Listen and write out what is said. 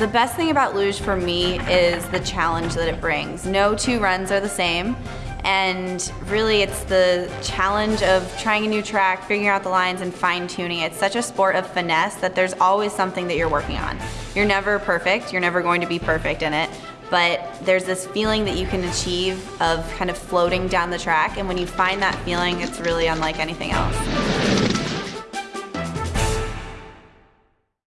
The best thing about luge for me is the challenge that it brings. No two runs are the same and really it's the challenge of trying a new track, figuring out the lines and fine tuning. It's such a sport of finesse that there's always something that you're working on. You're never perfect, you're never going to be perfect in it, but there's this feeling that you can achieve of kind of floating down the track and when you find that feeling, it's really unlike anything else.